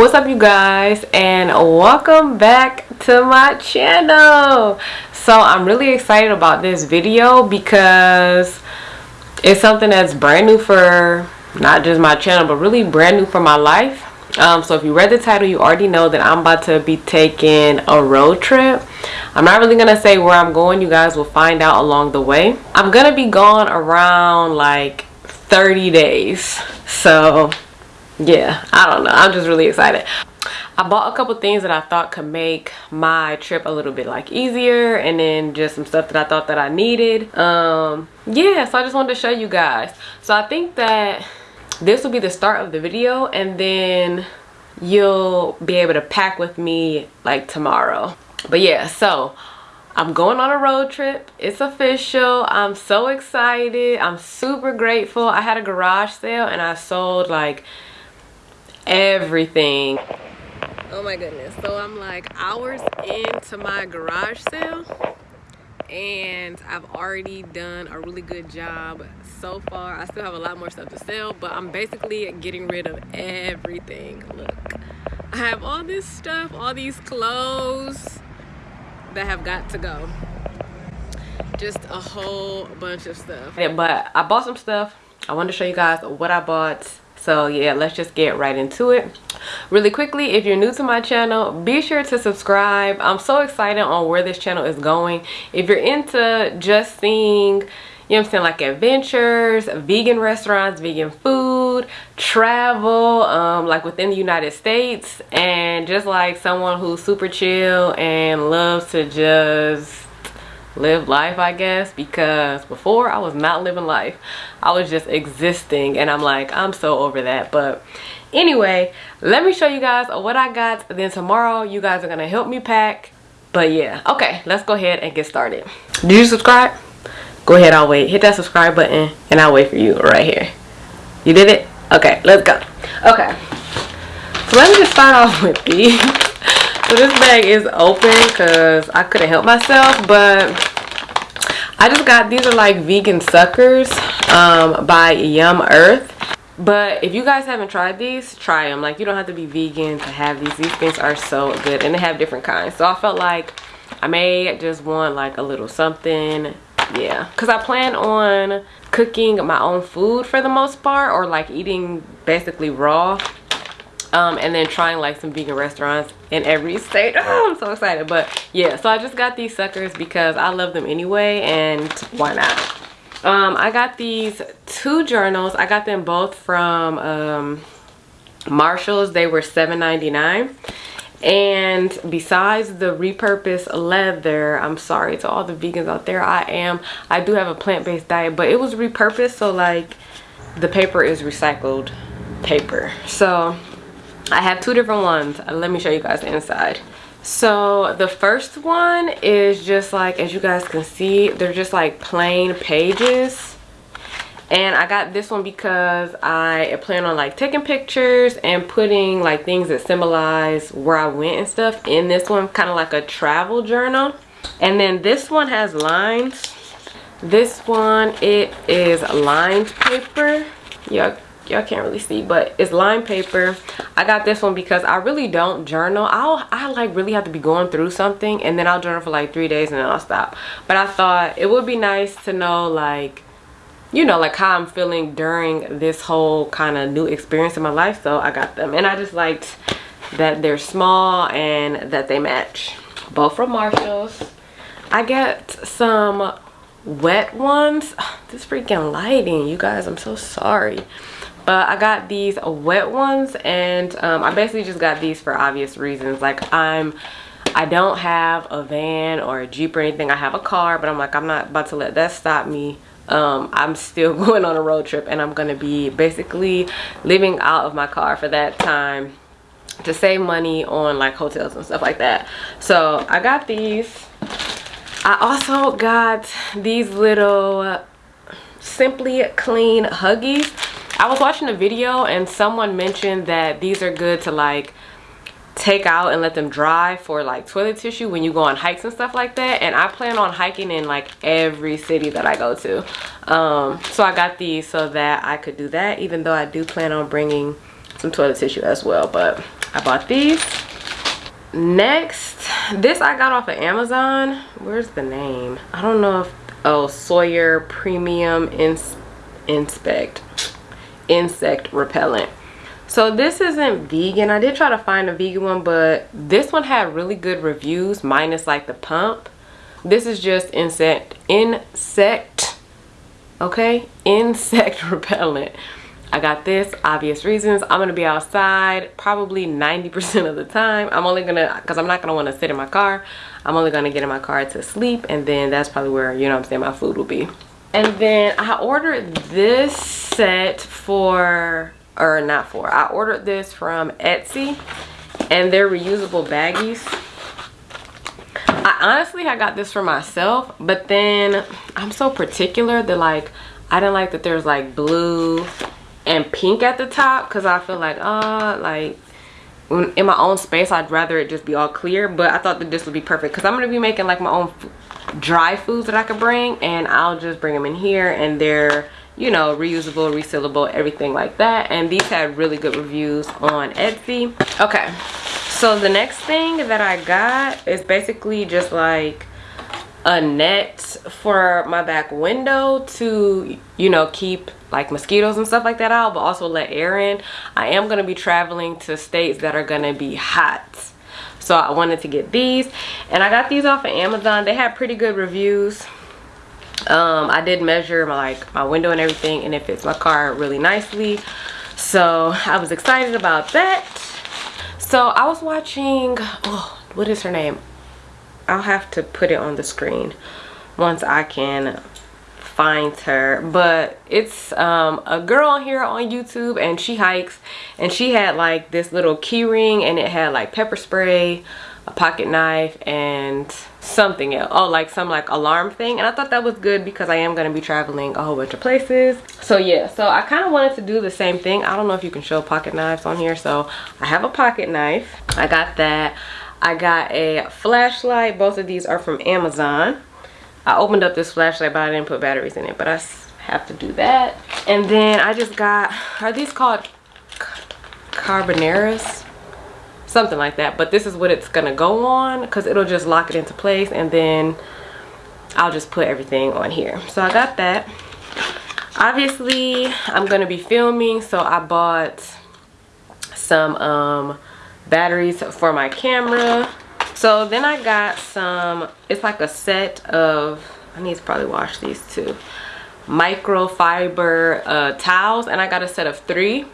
what's up you guys and welcome back to my channel. So i'm really excited about this video because it's something that's brand new for not just my channel but really brand new for my life. Um, so if you read the title you already know that i'm about to be taking a road trip. I'm not really gonna say where i'm going. You guys will find out along the way. I'm gonna be gone around like 30 days. So yeah i don't know i'm just really excited I bought a couple things that I thought could make my trip a little bit like easier and then just some stuff that I thought that I needed. Um, yeah, so I just wanted to show you guys. So I think that this will be the start of the video and then you'll be able to pack with me like tomorrow. But yeah, so I'm going on a road trip. It's official. I'm so excited. I'm super grateful. I had a garage sale and I sold like everything. Oh my goodness. So i'm like hours into my garage sale and i've already done a really good job so far. I still have a lot more stuff to sell but i'm basically getting rid of everything. Look i have all this stuff all these clothes that have got to go. Just a whole bunch of stuff. But i bought some stuff. I wanted to show you guys what i bought so yeah let's just get right into it. Really quickly if you're new to my channel be sure to subscribe. I'm so excited on where this channel is going. If you're into just seeing you know I'm saying like adventures vegan restaurants vegan food travel um, like within the United States and just like someone who's super chill and loves to just live life I guess because before I was not living life. I was just existing and I'm like I'm so over that. But anyway let me show you guys what I got then tomorrow you guys are gonna help me pack. But yeah okay let's go ahead and get started. Did you subscribe? Go ahead I'll wait. Hit that subscribe button and I'll wait for you right here. You did it? Okay let's go. Okay so let me just start off with these. So this bag is open because I couldn't help myself but I just got these are like vegan suckers um, by Yum Earth. But if you guys haven't tried these try them like you don't have to be vegan to have these. These things are so good and they have different kinds. So I felt like I may just want like a little something. Yeah. Because I plan on cooking my own food for the most part or like eating basically raw um, and then trying like some vegan restaurants in every state. Oh, i'm so excited. But yeah so i just got these suckers because i love them anyway and why not? Um, i got these two journals. I got them both from um, marshalls. They were $7.99 and besides the repurposed leather i'm sorry to all the vegans out there i am i do have a plant-based diet but it was repurposed so like the paper is recycled paper. So I have two different ones. Uh, let me show you guys the inside. So the first one is just like, as you guys can see, they're just like plain pages. And I got this one because I plan on like taking pictures and putting like things that symbolize where I went and stuff in this one, kind of like a travel journal. And then this one has lines. This one, it is lined paper. Yeah, y'all can't really see but it's lined paper. I got this one because i really don't journal. I'll i like really have to be going through something and then i'll journal for like three days and then i'll stop. But i thought it would be nice to know like you know like how i'm feeling during this whole kind of new experience in my life so i got them. And i just liked that they're small and that they match. Both from marshalls. I get some wet ones. This freaking lighting you guys i'm so sorry i got these wet ones and um, i basically just got these for obvious reasons. Like i'm i don't have a van or a jeep or anything. I have a car but i'm like i'm not about to let that stop me. Um, i'm still going on a road trip and i'm gonna be basically living out of my car for that time to save money on like hotels and stuff like that. So i got these. I also got these little simply clean huggies I was watching a video and someone mentioned that these are good to like take out and let them dry for like toilet tissue when you go on hikes and stuff like that and I plan on hiking in like every city that I go to um, so I got these so that I could do that even though I do plan on bringing some toilet tissue as well but I bought these. Next, this I got off of Amazon. Where's the name? I don't know if, oh, Sawyer Premium Ins Inspect, Insect Repellent. So this isn't vegan. I did try to find a vegan one, but this one had really good reviews, minus like the pump. This is just insect, insect, okay? Insect repellent. I got this, obvious reasons. I'm gonna be outside probably 90% of the time. I'm only gonna, cause I'm not gonna wanna sit in my car. I'm only gonna get in my car to sleep and then that's probably where, you know I'm saying, my food will be. And then I ordered this set for, or not for, I ordered this from Etsy and they're reusable baggies. I honestly, I got this for myself, but then I'm so particular that like, I didn't like that there's like blue and pink at the top because I feel like uh like in my own space I'd rather it just be all clear but I thought that this would be perfect because I'm gonna be making like my own dry foods that I could bring and I'll just bring them in here and they're you know reusable resealable everything like that. And these had really good reviews on Etsy. Okay so the next thing that I got is basically just like a net for my back window to you know keep like mosquitoes and stuff like that out but also let air in. I am going to be traveling to states that are going to be hot so i wanted to get these. And i got these off of amazon. They had pretty good reviews. Um i did measure my like my window and everything and it fits my car really nicely. So i was excited about that. So i was watching oh what is her name? I'll have to put it on the screen once i can find her but it's um, a girl here on youtube and she hikes and she had like this little key ring and it had like pepper spray a pocket knife and something else. Oh like some like alarm thing. And i thought that was good because i am going to be traveling a whole bunch of places. So yeah. So i kind of wanted to do the same thing. I don't know if you can show pocket knives on here. So i have a pocket knife. I got that. I got a flashlight. Both of these are from amazon I opened up this flashlight, but I didn't put batteries in it. But I have to do that. And then I just got, are these called carboneras? Something like that. But this is what it's to go on because it'll just lock it into place. And then I'll just put everything on here. So I got that. Obviously, I'm to be filming. So I bought some um, batteries for my camera so then I got some, it's like a set of, I need to probably wash these too, microfiber uh, towels and I got a set of three.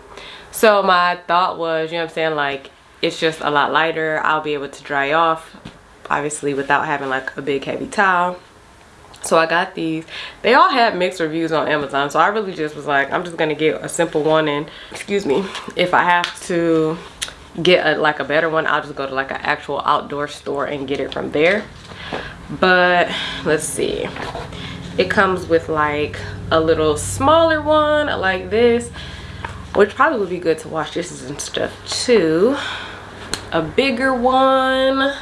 So my thought was, you know what I'm saying, like it's just a lot lighter. I'll be able to dry off, obviously without having like a big heavy towel. So I got these. They all had mixed reviews on Amazon. So I really just was like, I'm just to get a simple one. And excuse me, if I have to get a, like a better one i'll just go to like an actual outdoor store and get it from there. But let's see. It comes with like a little smaller one like this which probably would be good to wash dishes and stuff too. A bigger one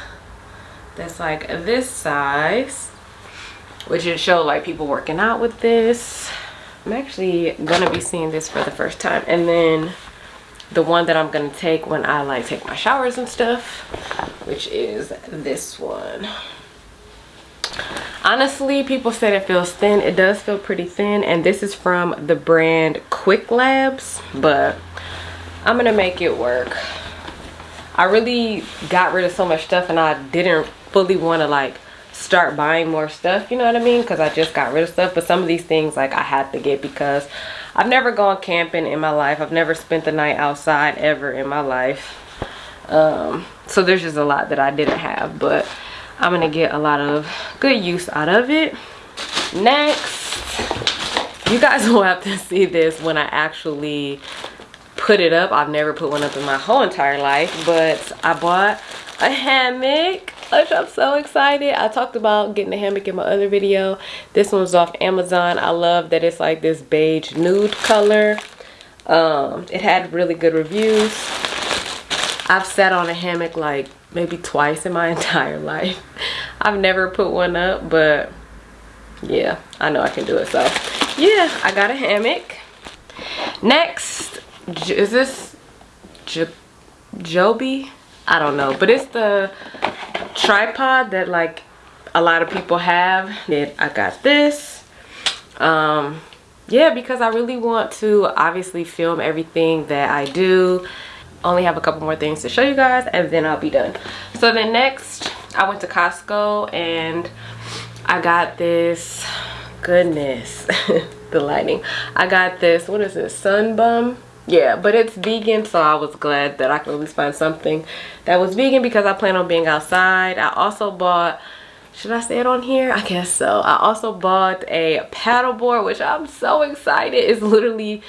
that's like this size which would show like people working out with this. I'm actually gonna be seeing this for the first time. And then the one that I'm gonna take when I like take my showers and stuff which is this one. Honestly people said it feels thin. It does feel pretty thin and this is from the brand quick labs but I'm gonna make it work. I really got rid of so much stuff and I didn't fully want to like start buying more stuff you know what I mean? Because I just got rid of stuff but some of these things like I had to get because I've never gone camping in my life. I've never spent the night outside ever in my life. Um, so there's just a lot that I didn't have, but I'm gonna get a lot of good use out of it. Next, you guys will have to see this when I actually put it up. I've never put one up in my whole entire life, but I bought a hammock I'm so excited. I talked about getting a hammock in my other video. This one's off Amazon. I love that it's like this beige nude color. Um, it had really good reviews. I've sat on a hammock like maybe twice in my entire life. I've never put one up, but yeah, I know I can do it. So yeah, I got a hammock. Next, is this Joby. I don't know, but it's the tripod that like a lot of people have. Then I got this. Um, yeah, because I really want to obviously film everything that I do. Only have a couple more things to show you guys and then I'll be done. So then next, I went to Costco and I got this, goodness, the lighting. I got this, what is this, Sun Bum? Yeah, but it's vegan, so I was glad that I could at least find something that was vegan because I plan on being outside. I also bought should I say it on here? I guess so. I also bought a paddleboard, which I'm so excited. It's literally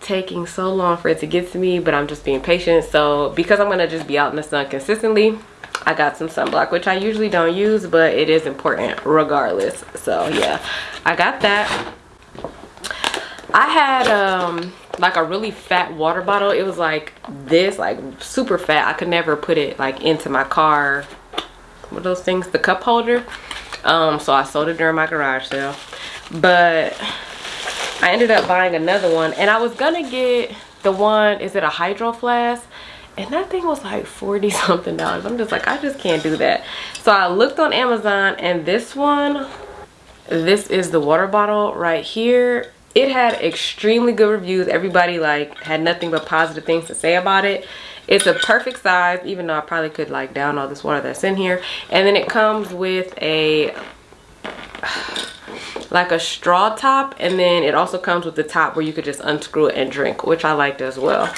taking so long for it to get to me, but I'm just being patient. So because I'm gonna just be out in the sun consistently, I got some sunblock, which I usually don't use, but it is important regardless. So yeah, I got that. I had um like a really fat water bottle. It was like this, like super fat. I could never put it like into my car. What those things? The cup holder. Um, so I sold it during my garage sale. But I ended up buying another one and I was gonna get the one, is it a hydro flask? and that thing was like 40 something dollars i'm just like i just can't do that so i looked on amazon and this one this is the water bottle right here it had extremely good reviews. Everybody like had nothing but positive things to say about it. It's a perfect size even though i probably could like down all this water that's in here. And then it comes with a like a straw top and then it also comes with the top where you could just unscrew it and drink which i liked as well.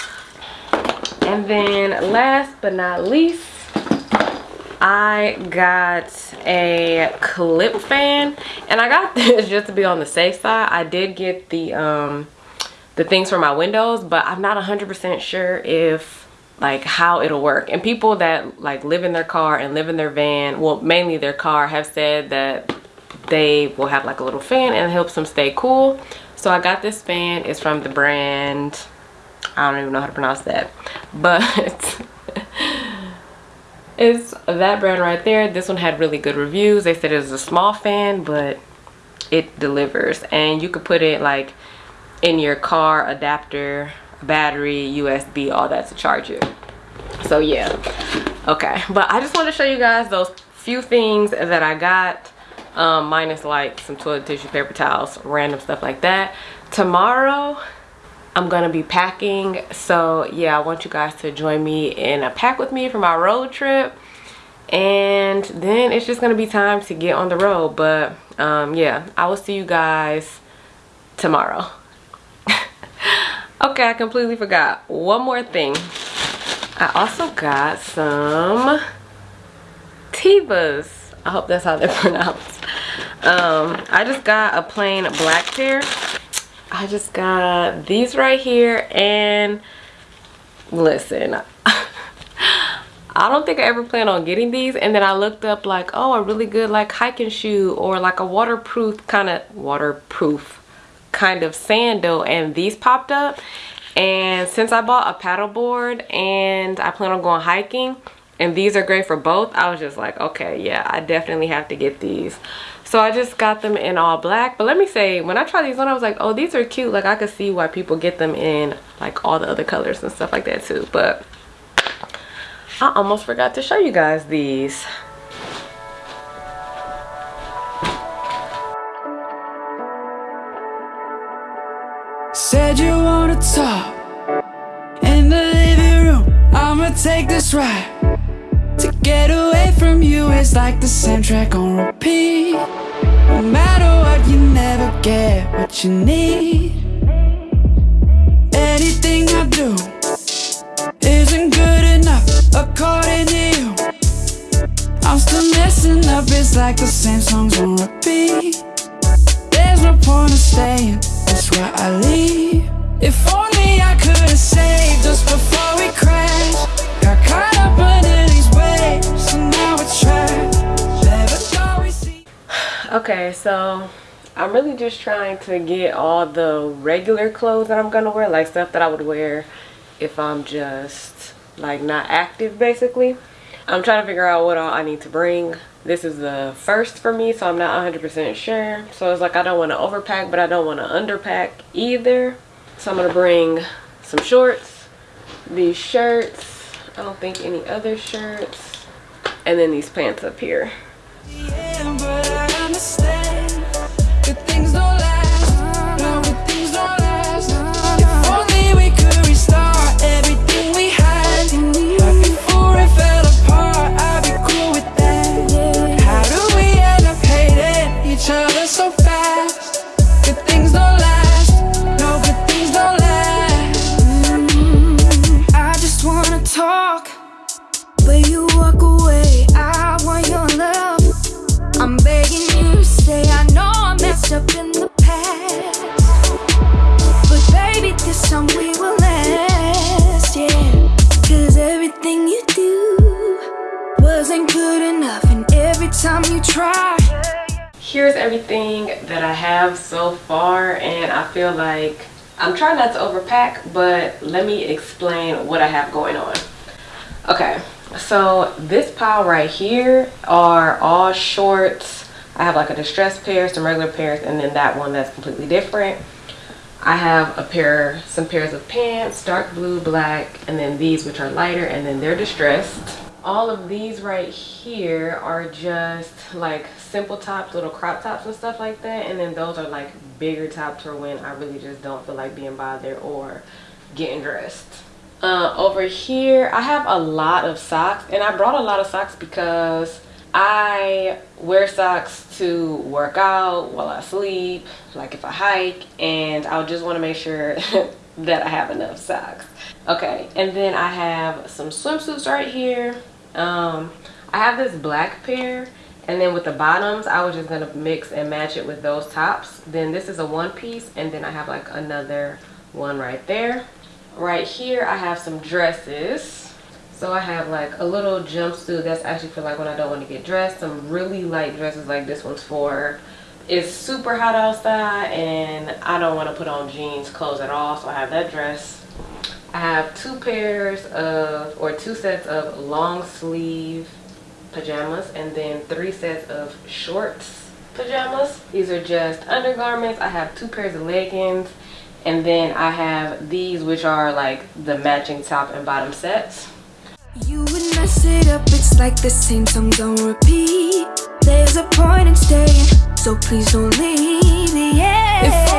And then last but not least I got a clip fan and I got this just to be on the safe side. I did get the um the things for my windows but I'm not 100% sure if like how it'll work. And people that like live in their car and live in their van well mainly their car have said that they will have like a little fan and it helps them stay cool. So I got this fan. It's from the brand I don't even know how to pronounce that but it's that brand right there. This one had really good reviews. They said it was a small fan but it delivers. And you could put it like in your car adapter battery usb all that to charge it. So yeah. Okay. But i just want to show you guys those few things that i got um, minus like some toilet tissue paper towels random stuff like that. Tomorrow I'm gonna be packing. So yeah I want you guys to join me in a pack with me for my road trip. And then it's just gonna be time to get on the road. But um, yeah I will see you guys tomorrow. Okay I completely forgot. One more thing. I also got some Tevas. I hope that's how they're pronounced. Um, I just got a plain black pair I just got these right here and listen I don't think I ever plan on getting these. And then I looked up like oh a really good like hiking shoe or like a waterproof kind of waterproof kind of sandal. And these popped up. And since I bought a paddleboard and I plan on going hiking and these are great for both I was just like okay yeah I definitely have to get these so I just got them in all black. But let me say, when I tried these on, I was like, oh, these are cute. Like, I could see why people get them in, like, all the other colors and stuff like that, too. But I almost forgot to show you guys these. Said you wanna talk in the living room. I'ma take this ride. To get away from you is like the soundtrack on repeat No matter what, you never get what you need. Anything I do isn't good enough according to you. I'm still messing up, it's like the same songs on repeat. There's no point in staying, that's why I leave. If okay so i'm really just trying to get all the regular clothes that i'm gonna wear like stuff that i would wear if i'm just like not active basically i'm trying to figure out what all i need to bring this is the first for me so i'm not 100 percent sure so it's like i don't want to overpack but i don't want to underpack either so i'm gonna bring some shorts these shirts I don't think any other shirts. And then these pants up here. Yeah, here's I feel like I'm trying not to overpack but let me explain what I have going on. Okay so this pile right here are all shorts. I have like a distressed pair some regular pairs and then that one that's completely different. I have a pair some pairs of pants dark blue black and then these which are lighter and then they're distressed all of these right here are just like simple tops little crop tops and stuff like that and then those are like bigger tops for when i really just don't feel like being bothered or getting dressed. Uh, over here i have a lot of socks and i brought a lot of socks because i wear socks to work out while i sleep like if i hike and i just want to make sure that i have enough socks. Okay and then i have some swimsuits right here um i have this black pair and then with the bottoms i was just gonna mix and match it with those tops. Then this is a one piece and then i have like another one right there. Right here i have some dresses. So i have like a little jumpsuit that's actually for like when i don't want to get dressed. Some really light dresses like this one's for. It's super hot outside and i don't want to put on jeans clothes at all. So i have that dress I have two pairs of, or two sets of long sleeve pajamas and then three sets of shorts pajamas. These are just undergarments. I have two pairs of leggings and then I have these which are like the matching top and bottom sets. You would mess it up, it's like the same songs on repeat. There's a point in staying, so please don't leave. Yeah.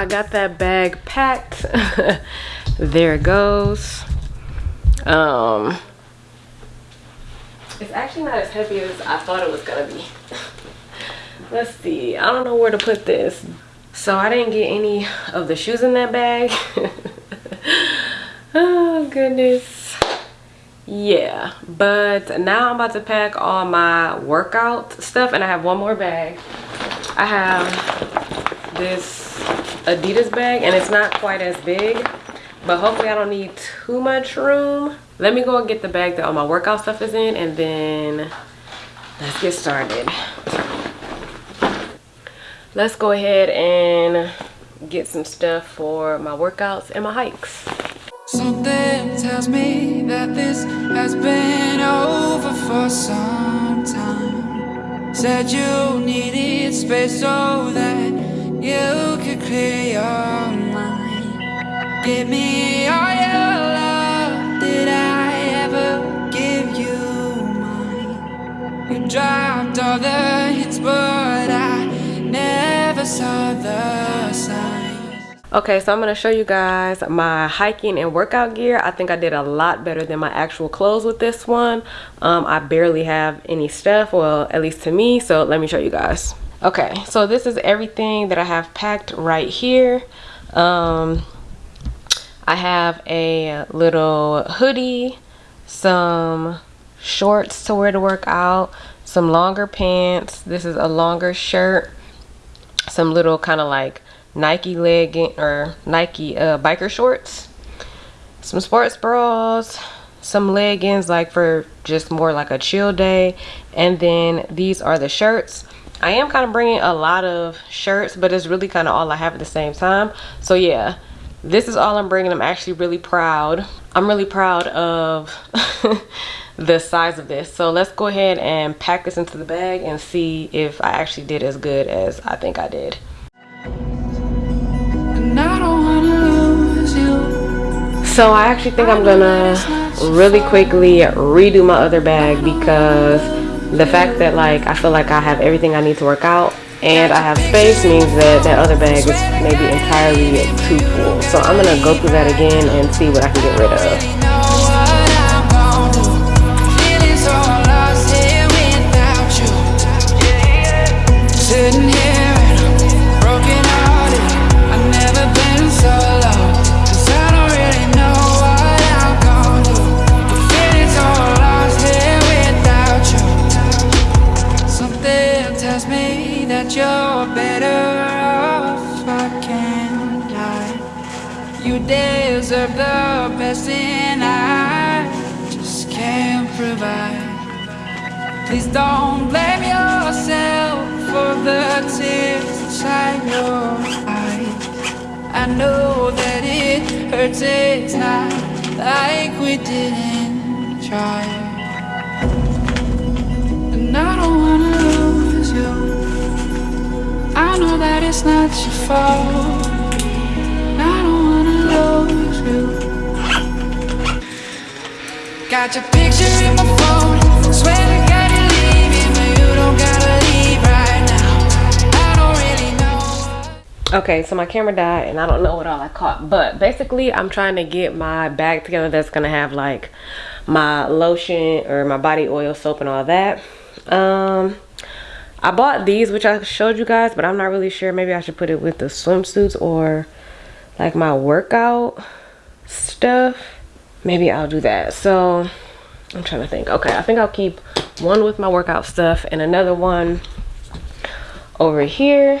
I got that bag packed. There it goes. Um it's actually not as heavy as i thought it was gonna be. Let's see. I don't know where to put this. So i didn't get any of the shoes in that bag. Oh goodness. Yeah but now i'm about to pack all my workout stuff and i have one more bag. I have this Adidas bag and it's not quite as big but hopefully I don't need too much room. Let me go and get the bag that all my workout stuff is in and then let's get started. Let's go ahead and get some stuff for my workouts and my hikes. Something tells me that this has been over for some time. Said you needed space so that you could you dropped all the hits But I never saw the signs Okay, so I'm going to show you guys my hiking and workout gear. I think I did a lot better than my actual clothes with this one. Um, I barely have any stuff, well, at least to me. So let me show you guys okay so this is everything that I have packed right here um, I have a little hoodie some shorts to wear to work out some longer pants. This is a longer shirt. Some little kind of like Nike legging or Nike uh, biker shorts. Some sports bras. Some leggings like for just more like a chill day. And then these are the shirts. I am kind of bringing a lot of shirts, but it's really kind of all I have at the same time. So yeah, this is all I'm bringing. I'm actually really proud. I'm really proud of the size of this. So let's go ahead and pack this into the bag and see if I actually did as good as I think I did. So I actually think I'm gonna really quickly redo my other bag because the fact that like I feel like I have everything I need to work out and I have space means that that other bag is maybe entirely too full. So I'm gonna go through that again and see what I can get rid of. Don't blame yourself for the tears inside your eyes. I know that it hurts, it's not like we didn't try. And I don't wanna lose you. I know that it's not your fault. I don't wanna lose you. Got your picture in my phone. Okay, so my camera died and I don't know what all I caught. But basically, I'm trying to get my bag together that's gonna have like my lotion or my body oil, soap, and all that. Um, I bought these, which I showed you guys, but I'm not really sure. Maybe I should put it with the swimsuits or like my workout stuff maybe I'll do that. So I'm trying to think. Okay, I think I'll keep one with my workout stuff and another one over here.